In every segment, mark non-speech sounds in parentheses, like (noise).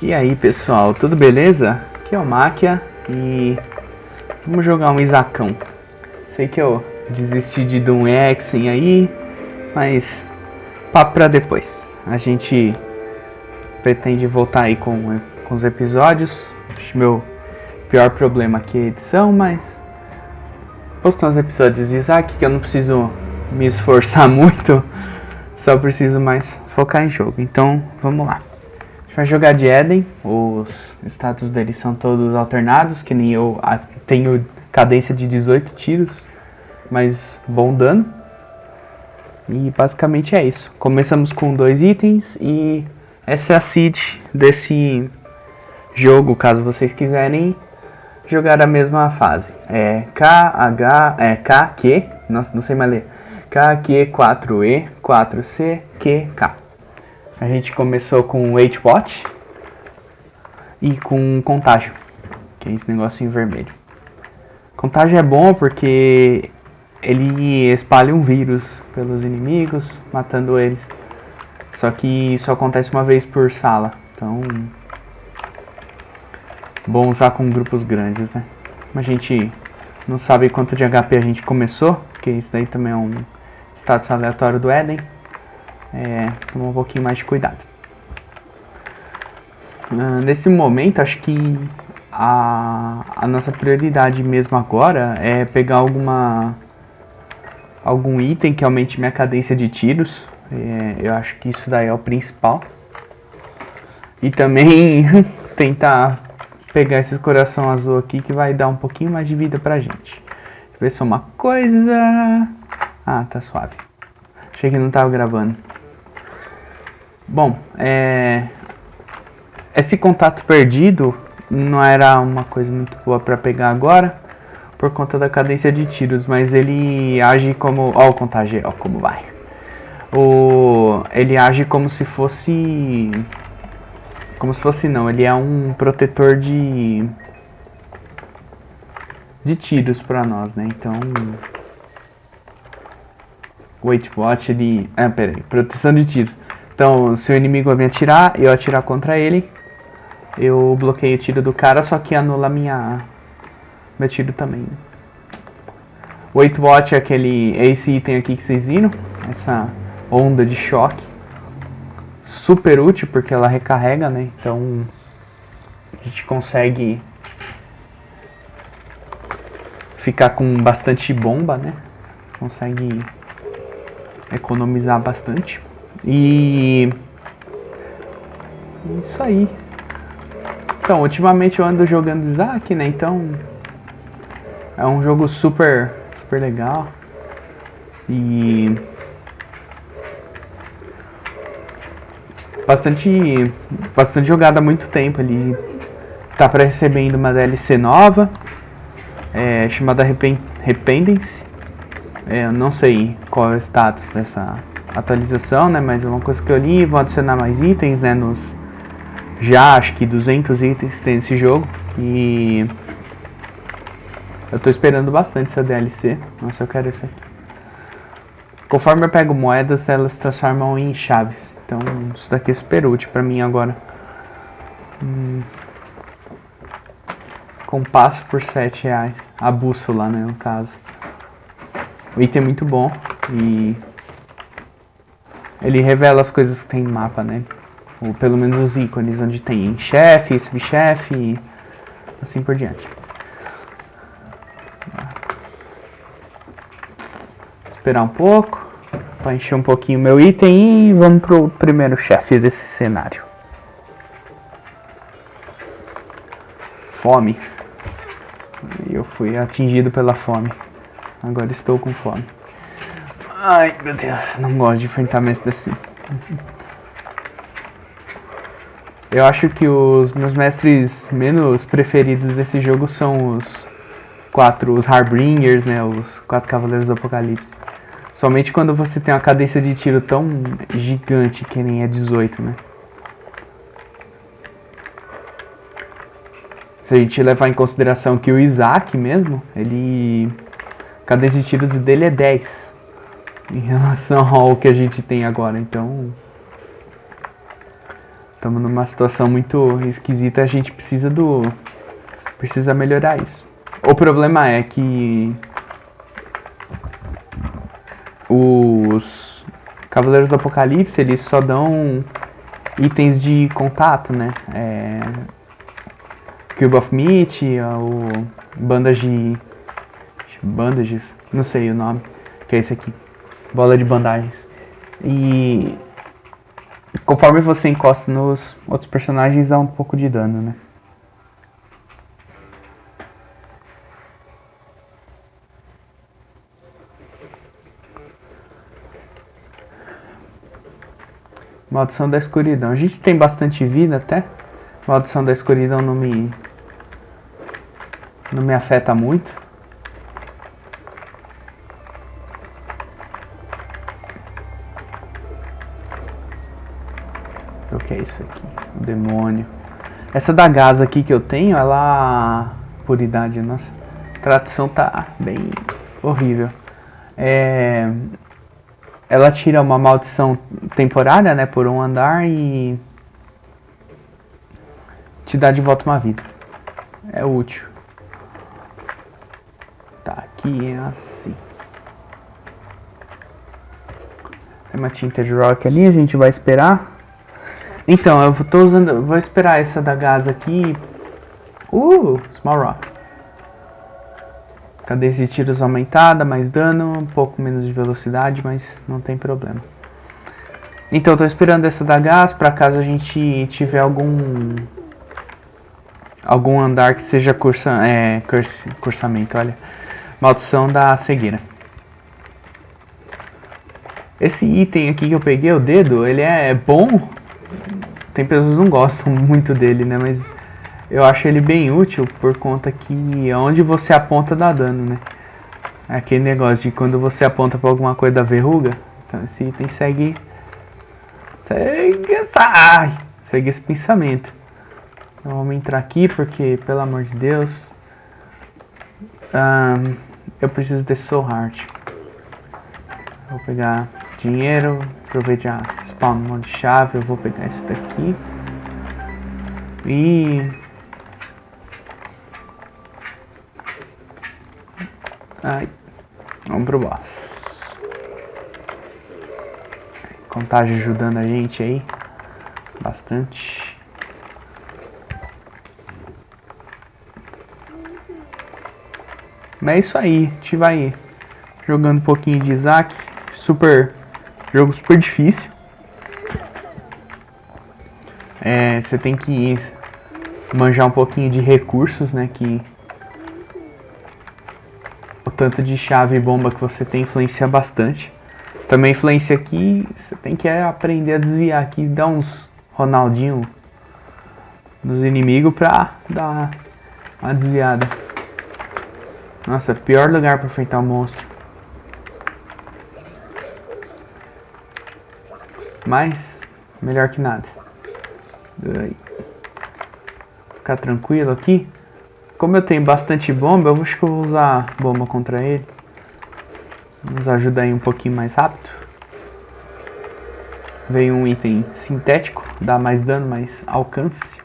E aí pessoal, tudo beleza? Aqui é o Máquia e vamos jogar um Isacão. Sei que eu desisti de Doom Exen aí, mas papo pra depois. A gente pretende voltar aí com, com os episódios. Acho meu pior problema aqui é a edição, mas postar uns episódios de Isaac que eu não preciso me esforçar (laughs) muito, só preciso mais focar em jogo. Então vamos lá. A gente vai jogar de Eden, os status deles são todos alternados, que nem eu tenho cadência de 18 tiros, mas bom dano. E basicamente é isso. Começamos com dois itens e essa é a seed desse jogo, caso vocês quiserem jogar a mesma fase. É K, H, é K, Q, nossa, não sei mais ler. K, Q, 4E, 4C, Q, K. A gente começou com Weight Watch e com Contágio, que é esse negocinho vermelho. Contágio é bom porque ele espalha um vírus pelos inimigos, matando eles. Só que isso acontece uma vez por sala, então bom usar com grupos grandes, né? A gente não sabe quanto de HP a gente começou, porque isso daí também é um status aleatório do Eden. É, tomar um pouquinho mais de cuidado. Uh, nesse momento, acho que a, a nossa prioridade mesmo agora é pegar alguma algum item que aumente minha cadência de tiros. É, eu acho que isso daí é o principal. E também (laughs) tentar pegar esses coração azul aqui que vai dar um pouquinho mais de vida pra gente. Deixa eu ver só uma coisa. Ah, tá suave. Achei que não tava gravando. Bom, é... Esse contato perdido não era uma coisa muito boa pra pegar agora. Por conta da cadência de tiros, mas ele age como... Ó o contágio, ó como vai. O... Ele age como se fosse como se fosse não, ele é um protetor de de tiros para nós, né? Então Wait Watch ele, ah, peraí, proteção de tiros. Então, se o inimigo me atirar, eu atirar contra ele, eu bloqueio o tiro do cara, só que anula minha meu tiro também. Wait Watch é aquele é esse item aqui que vocês viram, essa onda de choque super útil porque ela recarrega, né? Então a gente consegue ficar com bastante bomba, né? Consegue economizar bastante. E isso aí. Então, ultimamente eu ando jogando Isaac, né? Então é um jogo super super legal. E bastante, bastante jogado há muito tempo. Ele tá para recebendo uma DLC nova, é, chamada Rependence. Eu não sei qual é o status dessa atualização, né? Mas uma coisa que eu li, vão adicionar mais itens, né? Nos já acho que 200 itens tem nesse jogo e eu tô esperando bastante essa DLC. Nossa, eu quero isso aqui. Conforme eu pego moedas, elas se transformam em chaves. Então, isso daqui é super útil pra mim agora. Hum. Compasso por 7 reais. A bússola, né, no caso. O item é muito bom e... Ele revela as coisas que tem no mapa, né? Ou pelo menos os ícones, onde tem chefe, subchefe e assim por diante. Esperar um pouco para encher um pouquinho meu item e vamos pro primeiro chefe desse cenário. Fome. Eu fui atingido pela fome. Agora estou com fome. Ai, meu Deus, não gosto de enfrentamentos assim. Eu acho que os meus mestres menos preferidos desse jogo são os quatro, os Harbingers, né, os quatro Cavaleiros do Apocalipse. Somente quando você tem uma cadência de tiro tão gigante que nem é 18, né? Se a gente levar em consideração que o Isaac mesmo, ele... Cadência de tiros dele é 10. em relação ao que a gente tem agora. Então, estamos numa situação muito esquisita. A gente precisa do precisa melhorar isso. O problema é que os Cavaleiros do Apocalipse eles só dão itens de contato, né? É, Cube of Meat, ou bandas de bandages, não sei o nome, que é esse aqui, bola de bandagens. E conforme você encosta nos outros personagens, dá um pouco de dano, né? Maldição da escuridão. A gente tem bastante vida até. Maldição da escuridão não me não me afeta muito. Essa da gás aqui que eu tenho, ela... Puridade, nossa. Tradução tá bem horrível. É... Ela tira uma maldição temporária, né, por um andar e... Te dá de volta uma vida. É útil. Tá, aqui é assim. Tem uma tinta de rock ali, a gente vai esperar. Então, eu tô usando, vou esperar essa da gás aqui. Uh, small rock. Cadê de tiros aumentada, mais dano, um pouco menos de velocidade, mas não tem problema. Então, tô esperando essa da gás para caso a gente tiver algum algum andar que seja cursa, é, curse, cursamento, olha. Maldição da cegueira. Esse item aqui que eu peguei, o dedo, ele é bom tem pessoas que não gostam muito dele, né? Mas eu acho ele bem útil por conta que onde você aponta dá dano, né? Aquele negócio de quando você aponta para alguma coisa da verruga. Então esse item segue. Segue essa. Segue esse pensamento. Então vamos entrar aqui porque, pelo amor de Deus. Um, eu preciso de Soul Heart. Vou pegar dinheiro, aproveitar spawn de chave, eu vou pegar isso daqui. E... Ai, vamos pro boss. Contagem ajudando a gente aí. Bastante. Mas é isso aí, a gente vai jogando um pouquinho de Isaac. Super Jogo super difícil. É, você tem que manjar um pouquinho de recursos, né? Que o tanto de chave e bomba que você tem influencia bastante. Também influencia aqui, você tem que aprender a desviar aqui, dar uns Ronaldinho nos inimigos pra dar uma desviada. Nossa, pior lugar pra enfrentar o monstro. Mas, melhor que nada. Ficar tranquilo aqui. Como eu tenho bastante bomba, eu acho que eu vou usar bomba contra ele. Nos ajuda aí um pouquinho mais rápido. Veio um item sintético, dá mais dano, mais alcance.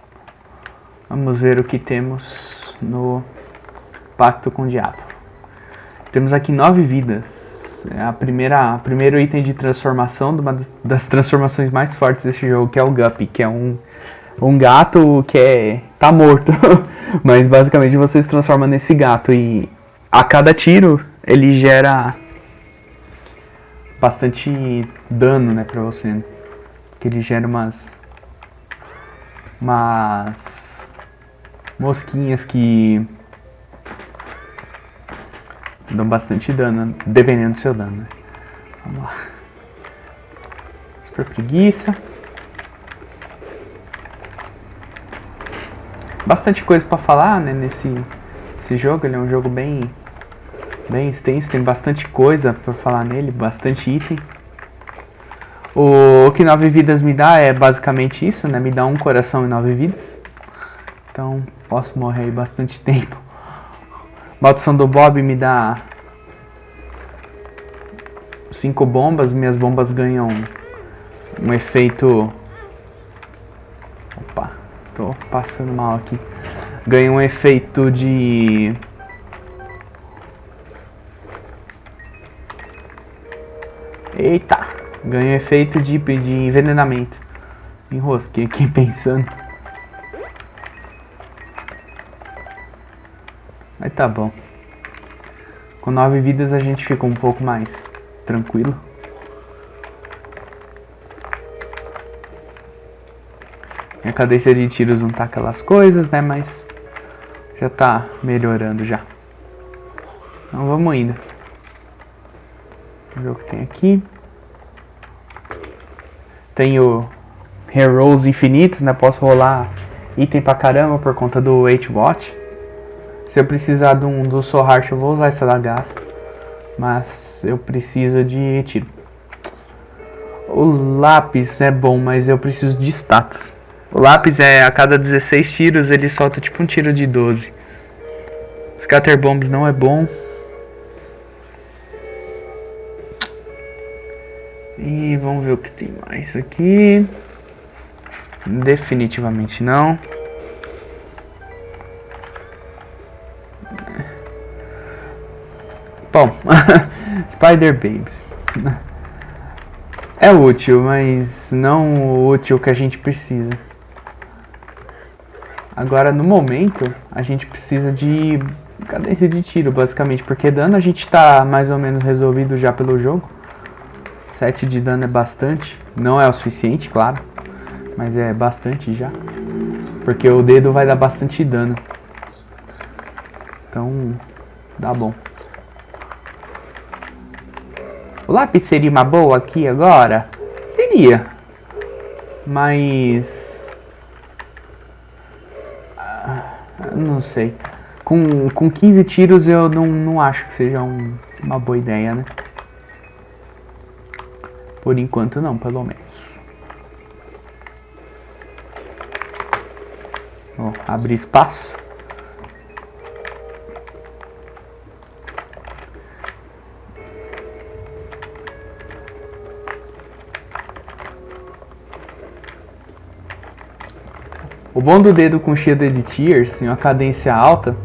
Vamos ver o que temos no Pacto com o Diabo. Temos aqui nove vidas. É a primeira, a primeiro item de transformação, de uma das transformações mais fortes desse jogo, que é o Guppy, que é um, um gato que é, tá morto. (laughs) Mas basicamente você se transforma nesse gato e a cada tiro ele gera bastante dano, né, pra você. Que ele gera umas umas mosquinhas que dão bastante dano, dependendo do seu dano. Né? Vamos lá. Super preguiça. Bastante coisa para falar né, nesse, nesse jogo. Ele é um jogo bem, bem extenso, tem bastante coisa para falar nele, bastante item. O que 9 vidas me dá é basicamente isso, né? Me dá um coração e 9 vidas. Então posso morrer bastante (laughs) tempo. Maldição do Bob me dá cinco bombas, minhas bombas ganham um efeito... Opa, tô passando mal aqui. Ganha um efeito de... Eita! Ganha um efeito de, de envenenamento. Enrosquei aqui (laughs) pensando. Mas tá bom. Com nove vidas a gente fica um pouco mais tranquilo. Minha cadência de tiros não tá aquelas coisas, né? Mas já tá melhorando já. Então vamos indo. Vamos ver o que tem aqui. Tenho Heroes infinitos, né? Posso rolar item pra caramba por conta do 8-Watch. Se eu precisar de um do Soul eu vou usar essa lagaça. Mas eu preciso de tiro. O lápis é bom, mas eu preciso de status. O lápis é a cada 16 tiros ele solta tipo um tiro de 12. Scatter Bombs não é bom. E vamos ver o que tem mais aqui. Definitivamente não. Bom, (laughs) Spider Babes. É útil, mas não o útil que a gente precisa. Agora, no momento, a gente precisa de cadência de tiro, basicamente. Porque dano a gente tá mais ou menos resolvido já pelo jogo. 7 de dano é bastante. Não é o suficiente, claro. Mas é bastante já. Porque o dedo vai dar bastante dano. Então, dá bom. O lápis seria uma boa aqui agora? Seria. Mas... Ah, não sei. Com, com 15 tiros eu não, não acho que seja um, uma boa ideia, né? Por enquanto não, pelo menos. Vou abrir espaço. O bom do dedo com Shielded Tears em uma cadência alta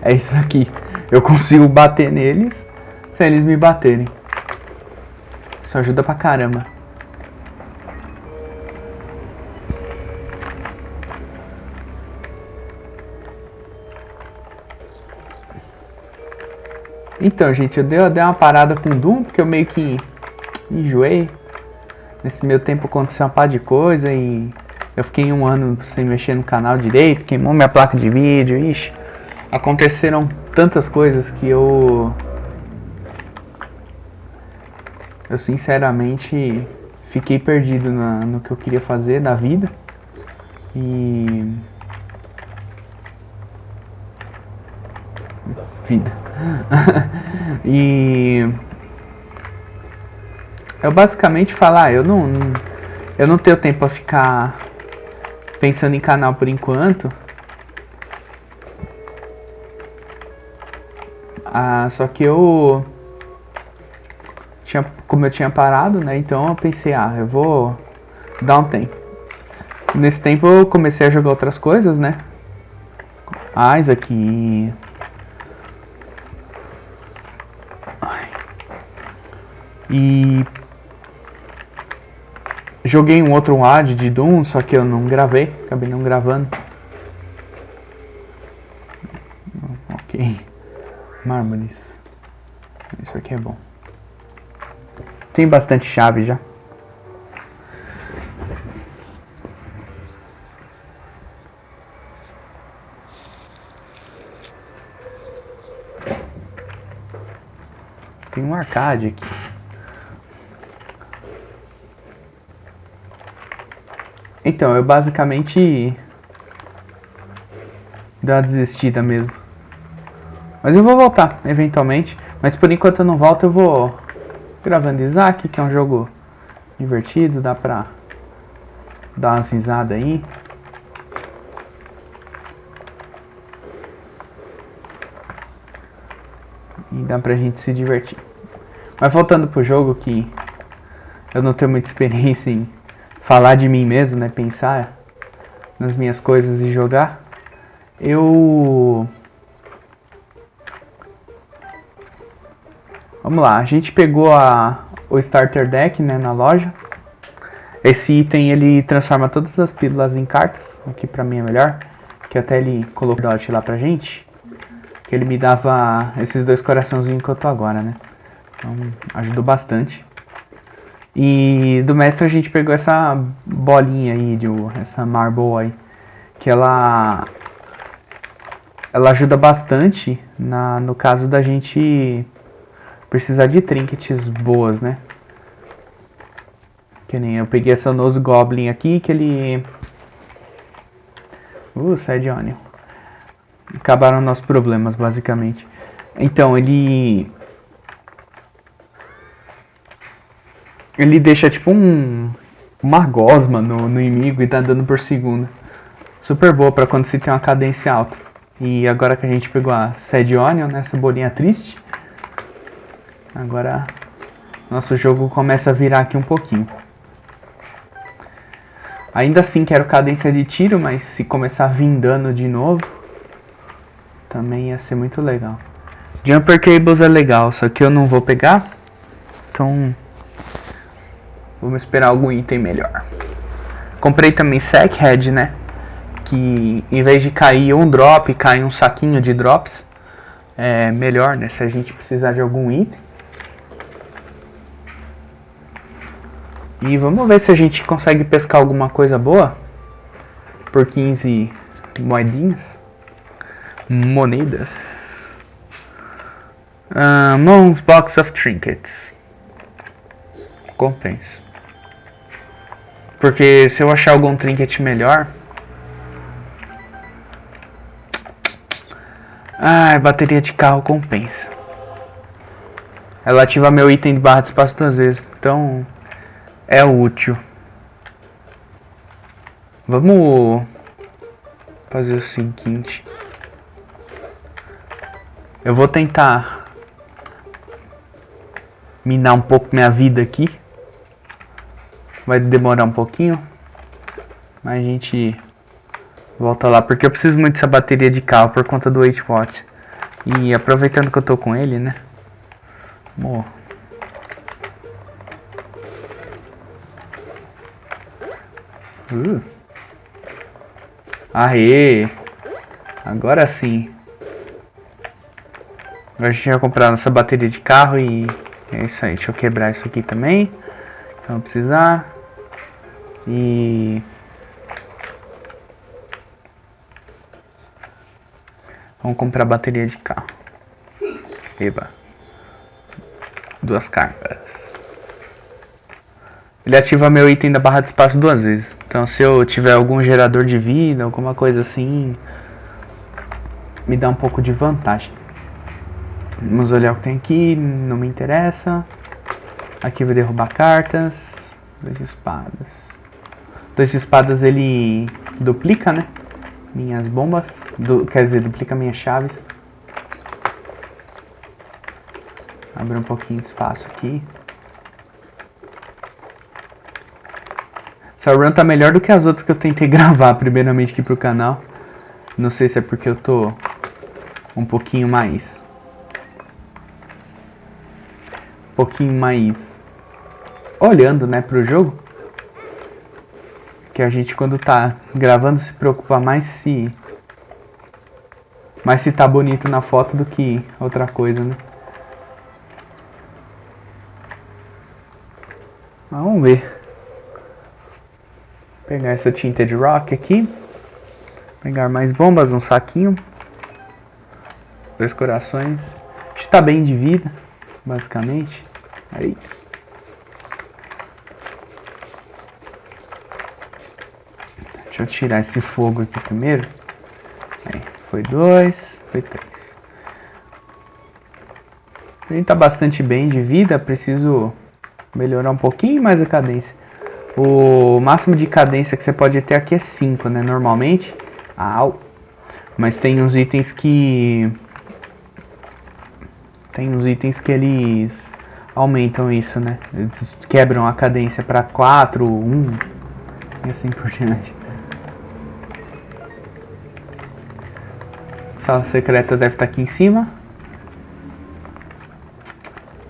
é isso aqui. Eu consigo bater neles sem eles me baterem. Isso ajuda pra caramba. Então, gente, eu dei, eu dei uma parada com o Doom, porque eu meio que enjoei. Nesse meu tempo aconteceu uma par de coisa e eu fiquei um ano sem mexer no canal direito, queimou minha placa de vídeo, ixi. Aconteceram tantas coisas que eu... Eu sinceramente fiquei perdido na, no que eu queria fazer da vida. E... Vida. (laughs) e... Eu basicamente falar, ah, eu não, não, eu não tenho tempo para ficar pensando em canal por enquanto. Ah, só que eu tinha, como eu tinha parado, né? Então eu pensei, ah, eu vou dar um tempo. Nesse tempo eu comecei a jogar outras coisas, né? Isaac e Joguei um outro ad de Doom, só que eu não gravei, acabei não gravando. Ok. Mármores. Isso aqui é bom. Tem bastante chave já. Tem um arcade aqui. Então, eu basicamente dei uma desistida mesmo. Mas eu vou voltar, eventualmente. Mas por enquanto eu não volto, eu vou gravando Isaac, que é um jogo divertido, dá pra dar uma risadas aí. E dá pra gente se divertir. Mas voltando pro jogo que eu não tenho muita (laughs) experiência em falar de mim mesmo, né? Pensar nas minhas coisas e jogar. Eu Vamos lá, a gente pegou a, o Starter Deck né, na loja. Esse item ele transforma todas as pílulas em cartas. Aqui pra mim é melhor. Que até ele colocou o dot lá pra gente. Que ele me dava esses dois coraçãozinhos que eu tô agora, né? Então ajudou bastante. E do mestre a gente pegou essa bolinha aí, de, essa marble aí. Que ela... Ela ajuda bastante na, no caso da gente precisar de trinkets boas, né? Que nem eu peguei essa Nose Goblin aqui, que ele... Uh, Sad Onion. Acabaram nossos problemas, basicamente. Então, ele... Ele deixa tipo um... Uma gosma no, no inimigo e tá dando por segundo. Super boa pra quando se tem uma cadência alta. E agora que a gente pegou a Sad Onion, né, essa bolinha triste... Agora nosso jogo começa a virar aqui um pouquinho. Ainda assim quero cadência de tiro, mas se começar a vir dano de novo, também ia ser muito legal. Jumper Cables é legal, só que eu não vou pegar, então vamos esperar algum item melhor. Comprei também Sack Head, né? Que em vez de cair um drop, cai um saquinho de drops. É melhor, né? Se a gente precisar de algum item. E vamos ver se a gente consegue pescar alguma coisa boa. Por 15 moedinhas. Monedas. Uh, Moon's Box of Trinkets. Compensa. Porque se eu achar algum trinket melhor... Ai, bateria de carro compensa. Ela ativa meu item de barra de espaço duas vezes. Então é útil. Vamos fazer o seguinte. Eu vou tentar minar um pouco minha vida aqui. Vai demorar um pouquinho. Mas a gente volta lá. Porque eu preciso muito dessa bateria de carro por conta do 8 watt. E aproveitando que eu tô com ele, né? Vamos Uh. Aê! Agora sim. Agora a gente vai comprar nossa bateria de carro e é isso aí. Deixa eu quebrar isso aqui também. Então precisar. E... Vamos comprar bateria de carro. Eba. Duas cargas. Ele ativa meu item da barra de espaço duas vezes. Então se eu tiver algum gerador de vida, alguma coisa assim, me dá um pouco de vantagem. Vamos olhar o que tem aqui, não me interessa. Aqui vai derrubar cartas. De espadas. Dois de espadas ele duplica, né? Minhas bombas. Du quer dizer, duplica minhas chaves. Abre um pouquinho de espaço aqui. Essa run tá melhor do que as outras que eu tentei (laughs) gravar primeiramente aqui pro canal. Não sei se é porque eu tô um pouquinho mais... Um pouquinho mais... Olhando, né, pro jogo. Que a gente quando tá gravando se preocupa mais se... Mais se tá bonito na foto do que outra coisa, né. Vamos ver pegar essa tinta de rock aqui. Pegar mais bombas, um saquinho. Dois corações. Está bem de vida, basicamente. Aí. Deixa eu tirar esse fogo aqui primeiro. Aí, foi dois, foi três. A gente tá bastante bem de vida, preciso melhorar um pouquinho mais a cadência. O máximo de cadência que você pode ter aqui é 5, né? Normalmente. Au. Mas tem uns itens que... Tem uns itens que eles aumentam isso, né? Eles quebram a cadência para 4, 1 e assim por diante. Sala secreta deve estar aqui em cima.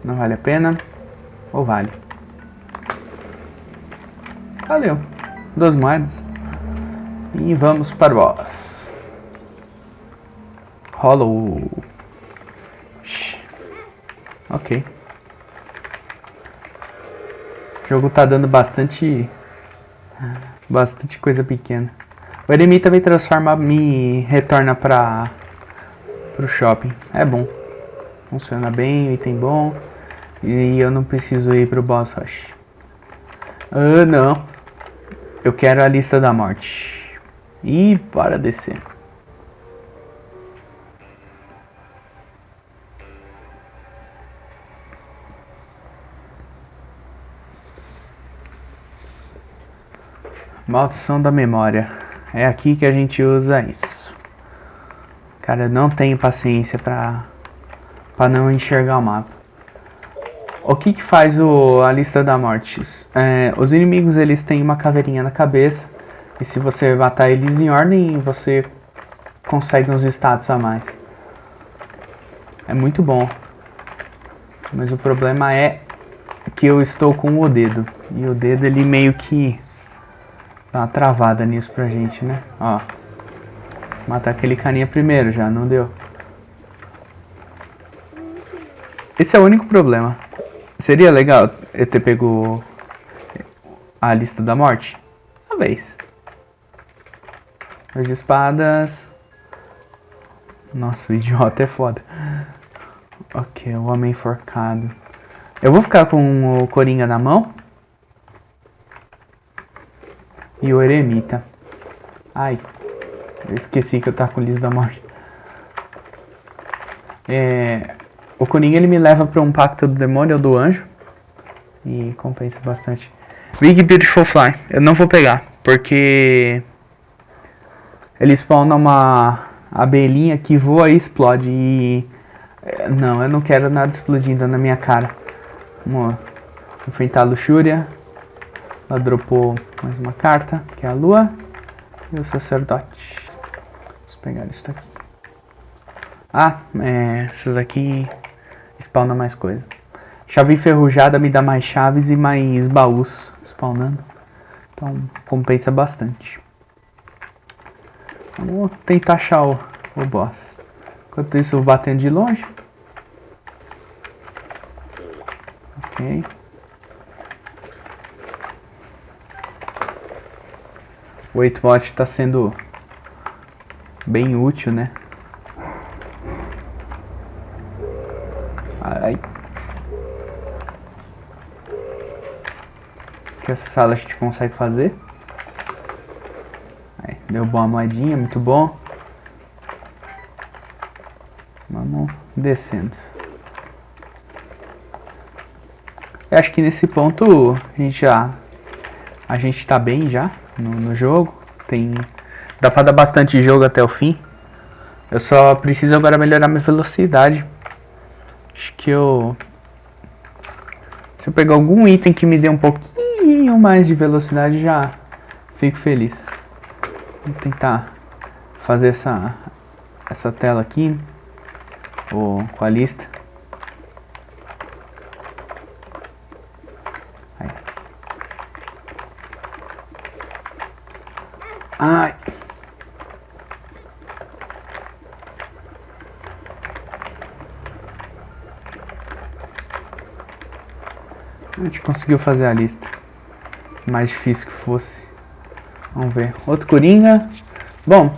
Não vale a pena. Ou vale? Valeu. Duas moedas. E vamos para o boss. Hollow. Ok. O jogo tá dando bastante... Bastante coisa pequena. O Eremita me transforma, me retorna para o shopping. É bom. Funciona bem, item bom. E eu não preciso ir pro boss rush. Ah, não. Eu quero a lista da morte. E para descer. Maldição da memória. É aqui que a gente usa isso. Cara, eu não tenho paciência pra, pra não enxergar o mapa. O que que faz o, a lista da morte? É, os inimigos eles têm uma caveirinha na cabeça. E se você matar eles em ordem, você consegue uns status a mais. É muito bom. Mas o problema é que eu estou com o dedo. E o dedo ele meio que Dá uma travada nisso pra gente, né? Ó. Matar aquele carinha primeiro já, não deu. Esse é o único problema. Seria legal eu ter pego a lista da morte? Talvez. As espadas. Nossa, o idiota é foda. Ok, o homem enforcado. Eu vou ficar com o Coringa na mão e o eremita. Ai, eu esqueci que eu tava com o Liz da Morte. É, o Coringa ele me leva para um pacto do demônio ou do anjo. E compensa bastante. Big Beautiful Fly. Eu não vou pegar. Porque ele spawna uma abelhinha que voa e explode. E é, não, eu não quero nada explodindo na minha cara. Vamos enfrentar a luxúria. Ela dropou mais uma carta, que é a lua. E o sacerdote. Pegar isso daqui. Ah, é, isso daqui spawna mais coisa. Chave enferrujada me dá mais chaves e mais baús spawnando. Então compensa bastante. Vamos tentar achar o, o boss. Enquanto isso, eu batendo de longe. Ok. o 8bot está sendo bem útil, né? Ai. Que essa sala a gente consegue fazer. Aí, deu boa moedinha, muito bom. Vamos descendo. Eu acho que nesse ponto a gente já a gente tá bem já no, no jogo. Tem, dá pra dar bastante jogo até o fim. Eu só preciso agora melhorar minha velocidade. Acho que eu... Se eu pegar algum item que me dê um pouquinho mais de velocidade, já fico feliz. Vou tentar fazer essa, essa tela aqui. Ou com a lista. Ai. A gente conseguiu fazer a lista. Mais difícil que fosse. Vamos ver. Outro Coringa. Bom.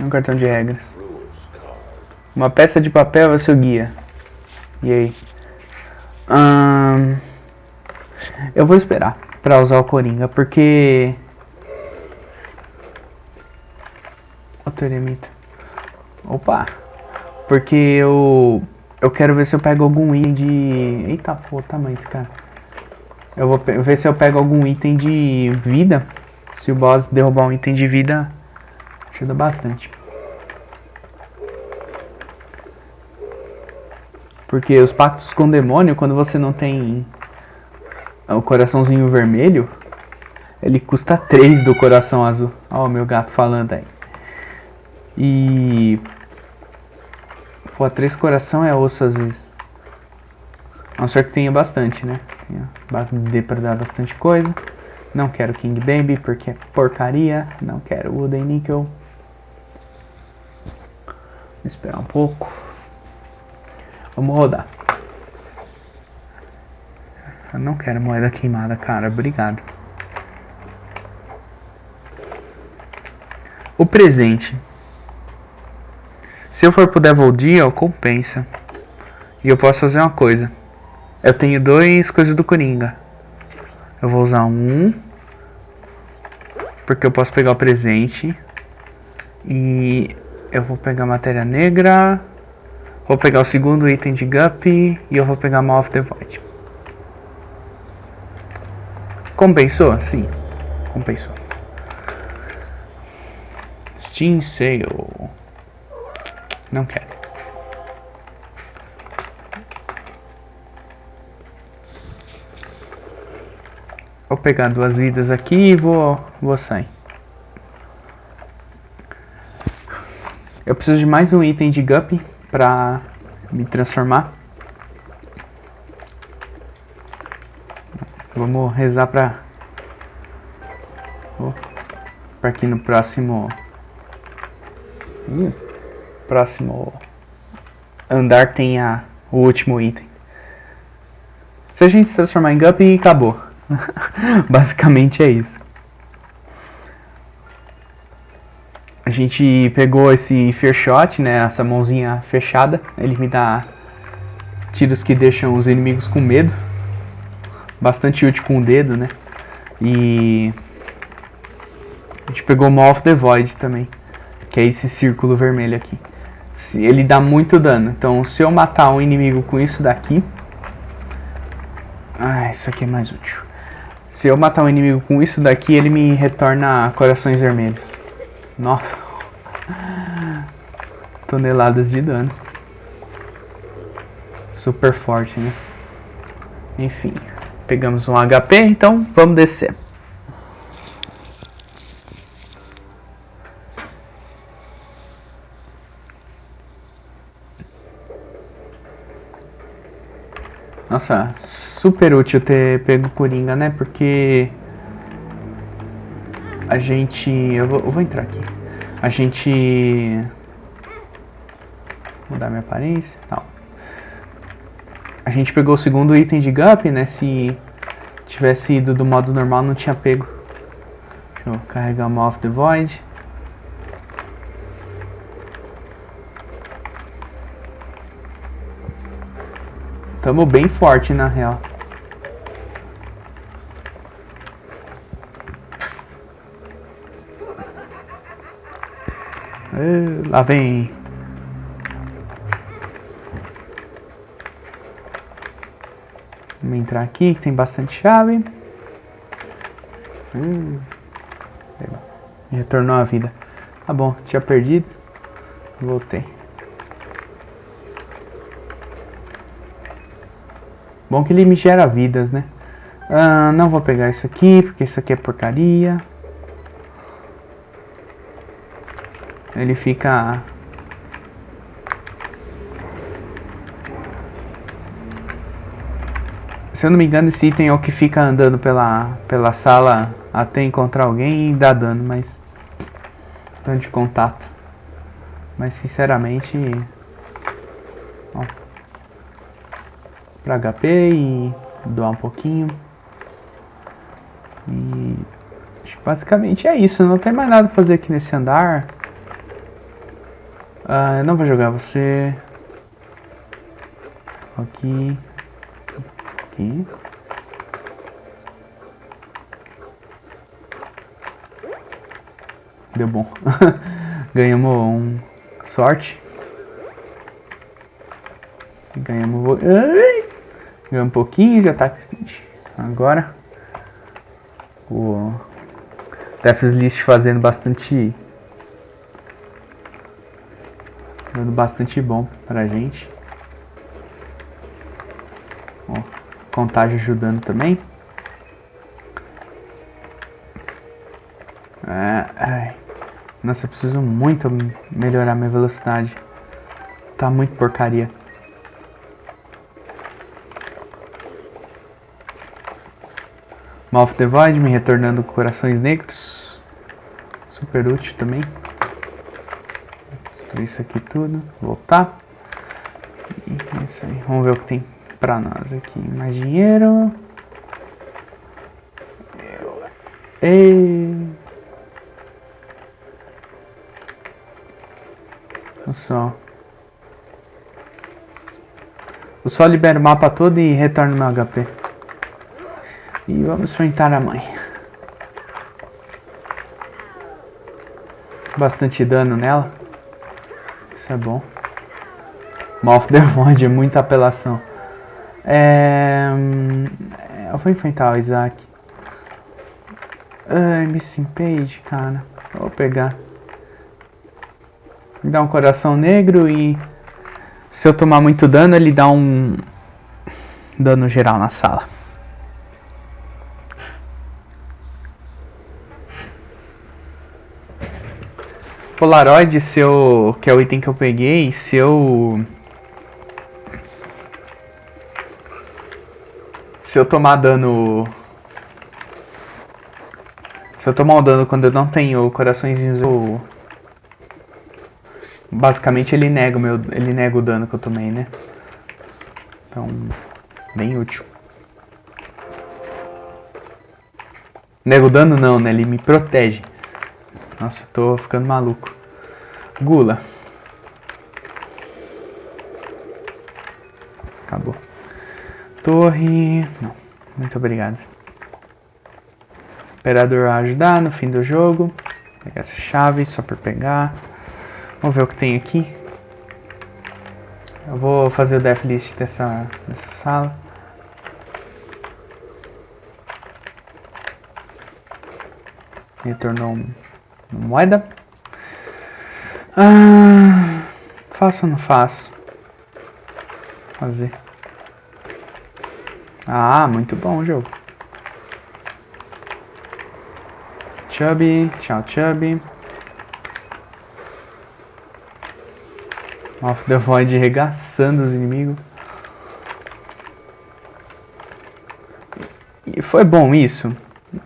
Um cartão de regras. Uma peça de papel é o seu guia. E aí? Hum, eu vou esperar para usar o Coringa, porque Teremita. Opa! Porque eu... Eu quero ver se eu pego algum item de... Eita, pô, tamanho desse cara. Eu vou ver se eu pego algum item de vida. Se o boss derrubar um item de vida, ajuda bastante. Porque os pactos com o demônio, quando você não tem o coraçãozinho vermelho, ele custa 3 do coração azul. Ó, o meu gato falando aí. E. Pô, 3 coração é osso às vezes. A não ser que tenha bastante, né? Dê pra dar bastante coisa. Não quero King Baby porque é porcaria. Não quero Wooden Nickel. Vou esperar um pouco. Vamos rodar. Eu não quero moeda queimada, cara. Obrigado. O presente. Se eu for pro Devil Deal, compensa. E eu posso fazer uma coisa. Eu tenho dois coisas do Coringa. Eu vou usar um. Porque eu posso pegar o presente. E eu vou pegar matéria negra. Vou pegar o segundo item de Guppy. E eu vou pegar Mouth of the Void. Compensou? Sim. Compensou. Steam Sale. Não quero. Vou pegar duas vidas aqui e vou, vou sair. Eu preciso de mais um item de Guppy pra me transformar. Vamos rezar pra... Oh, pra aqui no próximo próximo andar tem o último item. Se a gente se transformar em Guppy, acabou. (laughs) Basicamente é isso. A gente pegou esse Fear Shot, né, essa mãozinha fechada. Ele me dá tiros que deixam os inimigos com medo. Bastante útil com o dedo, né. E... A gente pegou Maw of the Void também que é esse círculo vermelho aqui. Ele dá muito dano, então se eu matar um inimigo com isso daqui... Ah, isso aqui é mais útil. Se eu matar um inimigo com isso daqui, ele me retorna corações vermelhos. Nossa. (laughs) Toneladas de dano. Super forte, né? Enfim. Pegamos um HP, então vamos descer. Nossa, super útil ter pego Coringa, né? Porque a gente... Eu vou, eu vou entrar aqui. A gente... Mudar minha aparência. Não. A gente pegou o segundo item de Gup, né? Se tivesse ido do modo normal, não tinha pego. Deixa eu carregar o Mouth the Void. Tamo bem forte, na real. lá vem. Vamos entrar aqui, que tem bastante chave. Hum, retornou a vida. Tá bom, tinha perdido. Voltei. Bom que ele me gera vidas, né? Ah, não vou pegar isso aqui, porque isso aqui é porcaria. Ele fica... Se eu não me engano, esse item é o que fica andando pela, pela sala até encontrar alguém e dá dano, mas... Dano de contato. Mas, sinceramente... para HP e doar um pouquinho. E basicamente é isso, não tem mais nada pra fazer aqui nesse andar. Ah, não vou jogar você. Aqui. Aqui. Deu bom. (laughs) Ganhamos um sorte. Ganhamos. Ai! Ganhou um pouquinho de ataque speed. Agora o Death's List fazendo bastante dando bastante bom pra gente. Contagem ajudando também. É, ai. Nossa, eu preciso muito melhorar minha velocidade. Tá muito porcaria. Mouth the Void me retornando corações negros. Super útil também. Destruir isso aqui tudo. Voltar. É isso aí. Vamos ver o que tem pra nós aqui. Mais dinheiro. Ei. Olha só. Eu só libero o mapa todo e retorno meu HP. Vamos enfrentar a mãe. Bastante dano nela. Isso é bom. Mouth (laughs) the Void muita apelação. É... Eu vou enfrentar o Isaac. Ai, Missing Page, cara. Vou pegar. Dá um coração negro e... Se eu tomar muito dano, ele dá um... Dano geral na sala. Polaroid, se eu, que é o item que eu peguei, se eu... Se eu tomar dano... Se eu tomar um dano quando eu não tenho coraçõezinhos, eu... Basicamente ele nega o, meu, ele nega o dano que eu tomei, né? Então, bem útil. Nega o dano não, né? Ele me protege. Nossa, tô ficando maluco. Gula. Acabou. Torre. Não. Muito obrigado. Operador a ajudar no fim do jogo. Vou pegar essa chave só por pegar. Vamos ver o que tem aqui. Eu vou fazer o death list dessa, dessa sala. Retornou um moeda. Ah, faço ou não faço? Fazer. Ah, muito bom o jogo. Chubby, tchau Chubby. Off the Void regaçando os inimigos. E foi bom isso?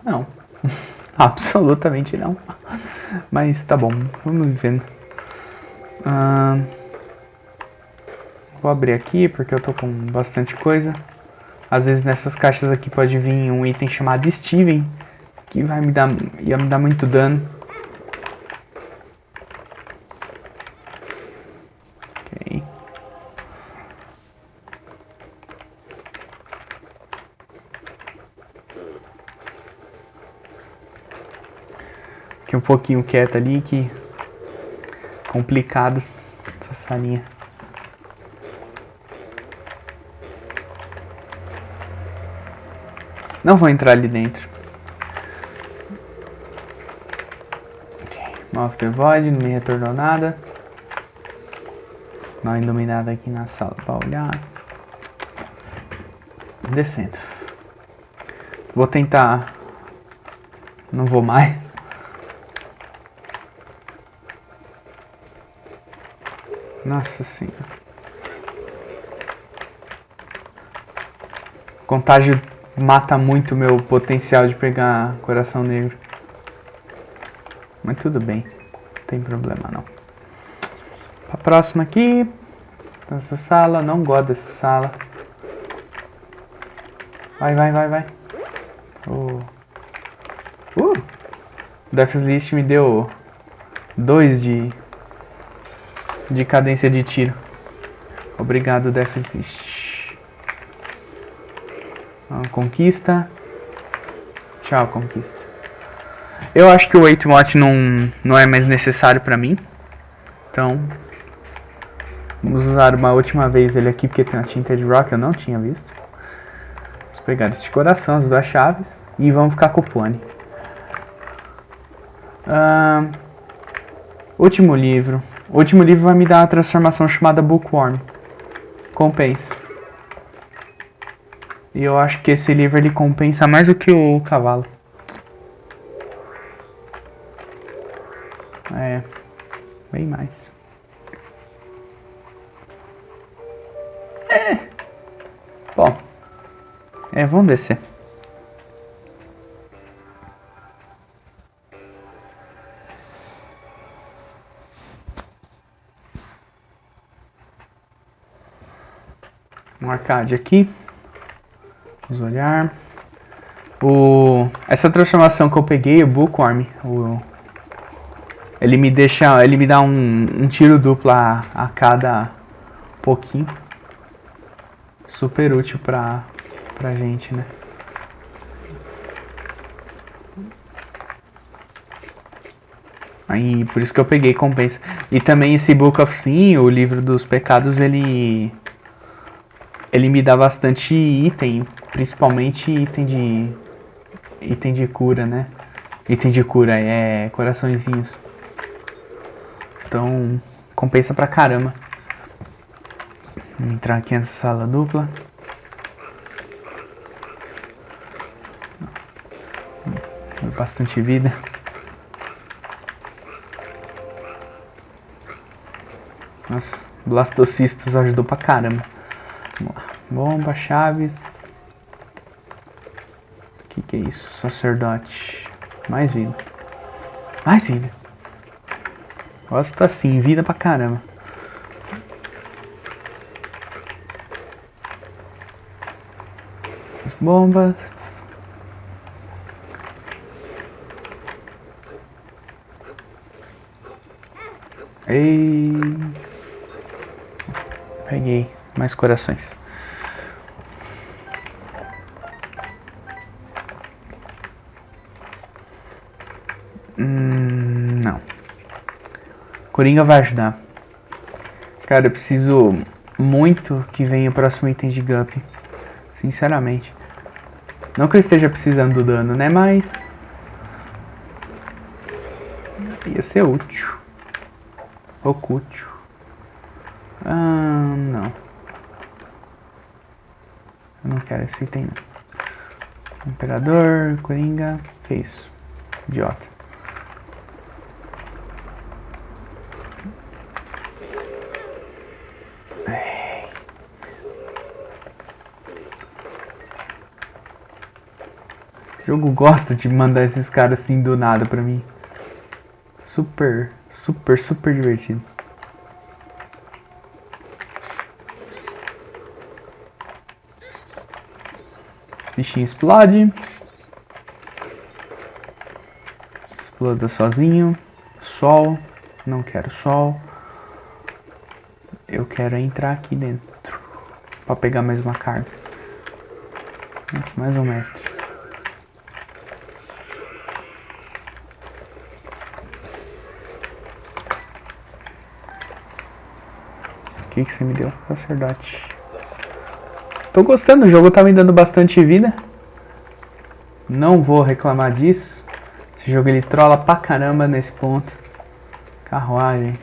Não. (laughs) Absolutamente não. Mas tá bom, vamos vivendo. Ah, vou abrir aqui porque eu tô com bastante coisa. Às vezes nessas caixas aqui pode vir um item chamado Steven, que vai me dar, ia me dar muito dano. Fiquei um pouquinho quieto ali, que complicado essa salinha. Não vou entrar ali dentro. Ok, Mouth the Void, não me retornou nada. Mal iluminado aqui na sala para olhar. Descendo. Vou tentar. Não vou mais. Nossa senhora. Contágio mata muito meu potencial de pegar coração negro. Mas tudo bem. Não tem problema não. A próxima aqui. Essa sala. Não gosto dessa sala. Vai, vai, vai, vai. Oh. Uh! Death List me deu dois de de cadência de tiro. Obrigado, Deficit. Ah, conquista. Tchau, conquista. Eu acho que o 8 mod não, não é mais necessário pra mim. Então, vamos usar uma última vez ele aqui, porque tem a tinta de rock, eu não tinha visto. Vamos pegar este coração, as duas chaves, e vamos ficar com o pone. Uh, último livro. O último livro vai me dar a transformação chamada Bookworm. Compensa. E eu acho que esse livro ele compensa mais do que o cavalo. É, bem mais. É. Bom. É, vamos descer. Arcade aqui. Vamos olhar. O, essa transformação que eu peguei, o Bookworm, o, ele me deixa, ele me dá um, um tiro duplo a, a cada pouquinho. Super útil pra, pra gente, né? Aí, por isso que eu peguei compensa. E também esse Book of Sin, o livro dos pecados, ele ele me dá bastante item, principalmente item de item de cura, né? Item de cura é coraçõezinhos. Então, compensa pra caramba. Vamos entrar aqui nessa sala dupla. Bastante vida. Nossa, Blastocistos ajudou pra caramba. Vamos lá. Bomba, chaves. O que, que é isso? Sacerdote. Mais vida. Mais vida. Gosto assim, vida pra caramba. As bombas. Ei. Peguei mais corações. Hum, não. Coringa vai ajudar. Cara, eu preciso muito que venha o próximo item de Gup. Sinceramente. Não que eu esteja precisando do dano, né? Mas... Ia ser útil. Ah, não. Eu não quero esse item não. Imperador, Coringa, que isso? Idiota. O jogo gosta de mandar esses caras assim do nada pra mim. Super, super, super divertido. Esse bichinho explode. Exploda sozinho. Sol. Não quero sol. Eu quero entrar aqui dentro. Pra pegar mais uma carga. Mais um mestre. que, que você me deu? Sacerdote. Tô gostando, o jogo tá me dando bastante vida. Não vou reclamar disso. Esse jogo ele trola pra caramba nesse ponto. Carruagem.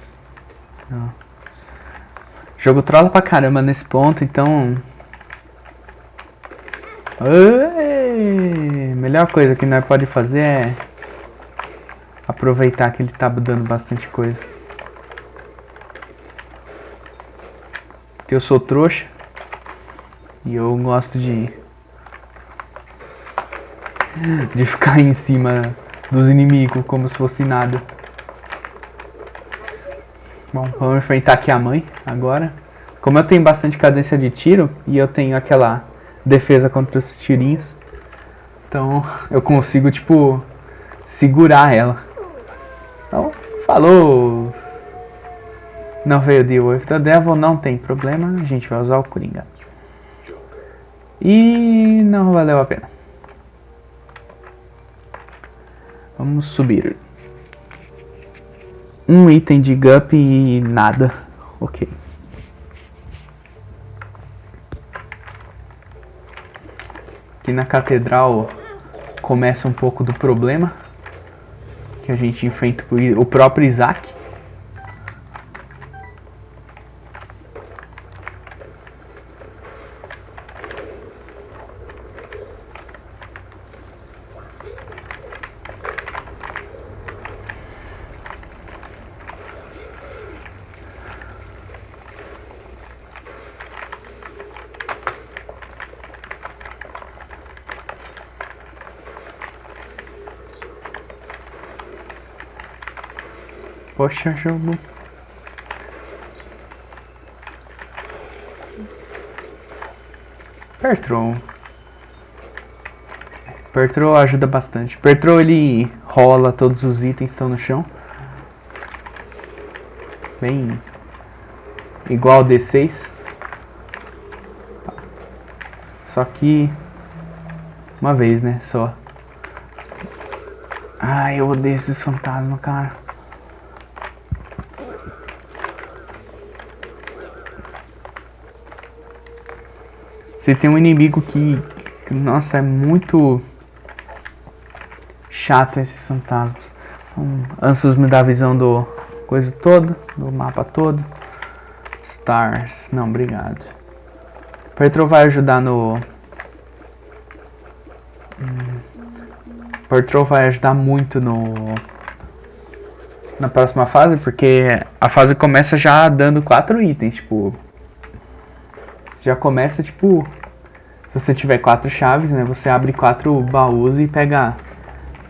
Não. O jogo trola pra caramba nesse ponto, então... Melhor coisa que nós pode fazer é... Aproveitar que ele tá dando bastante coisa. eu sou trouxa e eu gosto de de ficar em cima dos inimigos como se fosse nada. Bom, vamos enfrentar aqui a mãe agora. Como eu tenho bastante cadência de tiro e eu tenho aquela defesa contra os tirinhos, então eu consigo tipo segurar ela. Então, falou! Não veio de with the Devil, não tem problema, a gente vai usar o Coringa. E não valeu a pena. Vamos subir. Um item de Gup e nada. Ok. Aqui na catedral começa um pouco do problema. Que a gente enfrenta o próprio Isaac. Poxa, jogo. Pertron. Pertron ajuda bastante. Pertron ele rola todos os itens que estão no chão. Bem igual D6. Só que uma vez, né? Só. Ai, eu odeio esses fantasmas, cara. Você tem um inimigo que, que nossa, é muito chato esses fantasmas. Um, Ansus me dá a visão do coisa todo, do mapa todo. Stars, não, obrigado. Petro vai ajudar no... Hum, Petro vai ajudar muito no... Na próxima fase, porque a fase começa já dando quatro itens, tipo... Já começa, tipo... Se você tiver quatro chaves, né, você abre quatro baús e pega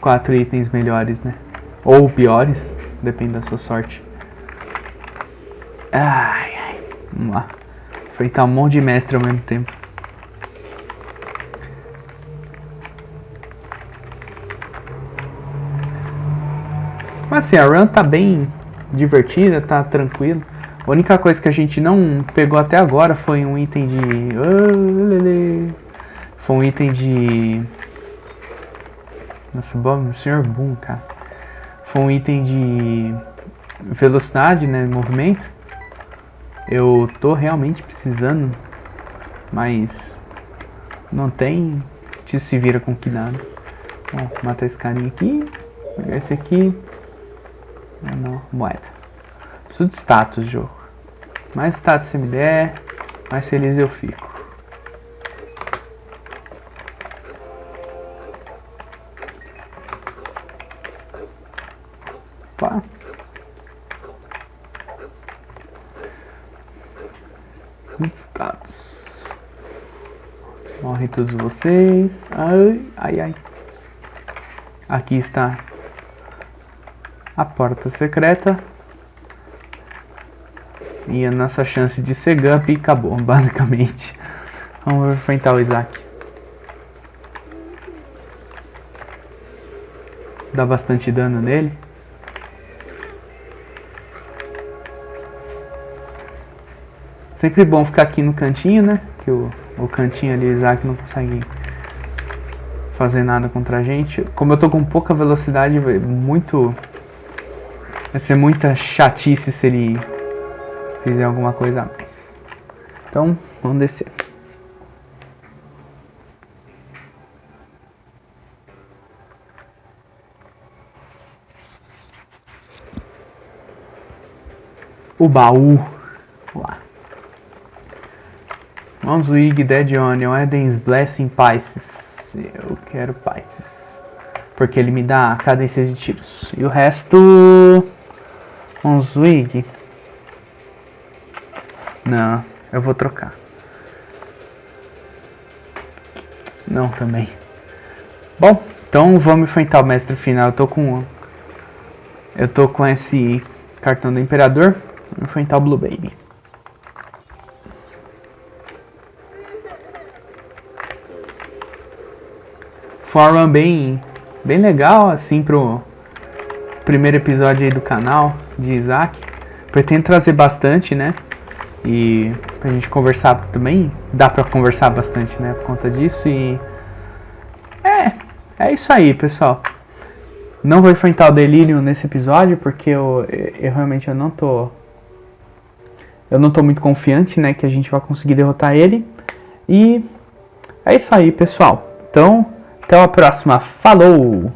quatro itens melhores, né? Ou piores, depende da sua sorte. Ai, ai. Vamos lá. Enfrentar um monte de mestre ao mesmo tempo. Mas assim, a run tá bem divertida, tá tranquilo. A única coisa que a gente não pegou até agora foi um item de... Foi um item de... Nossa, bom, Sr. Boom, cara. Foi um item de velocidade, né, movimento. Eu tô realmente precisando, mas não tem, te se vira com que nada. Bom, matar esse carinha aqui, pegar esse aqui. Não, não, moeda. Preciso de status, jogo. Mais status você me der, mais feliz eu fico. Opa. Status. Morre todos vocês. Ai, ai, ai. Aqui está a porta secreta. E a nossa chance de ser Gump acabou, (laughs) basicamente. Vamos enfrentar o Isaac. Dá bastante dano nele. Sempre bom ficar aqui no cantinho, né? Que o, o cantinho ali, o Isaac não consegue fazer nada contra a gente. Como eu tô com pouca velocidade, vai, muito... Vai ser muita chatice se ele fizer alguma coisa a mais. Então, vamos descer. O baú. Lá. Monswig, Dead Onion, Eden's Blessing, Pisces. Eu quero Pisces. Porque ele me dá cadência de tiros. E o resto... Monswig. Não, eu vou trocar. Não, também. Bom, então vamos enfrentar o mestre final. Eu tô com... Eu tô com esse cartão do Imperador. Vamos enfrentar o Blue Baby. Forma bem, bem legal, assim, pro primeiro episódio aí do canal de Isaac. Pretendo trazer bastante, né? E pra gente conversar também, dá pra conversar bastante, né? Por conta disso e... É, é isso aí, pessoal. Não vou enfrentar o Delírio nesse episódio, porque eu, eu realmente eu não tô... Eu não tô muito confiante, né, que a gente vai conseguir derrotar ele. E é isso aí, pessoal. Então, até a próxima. Falou!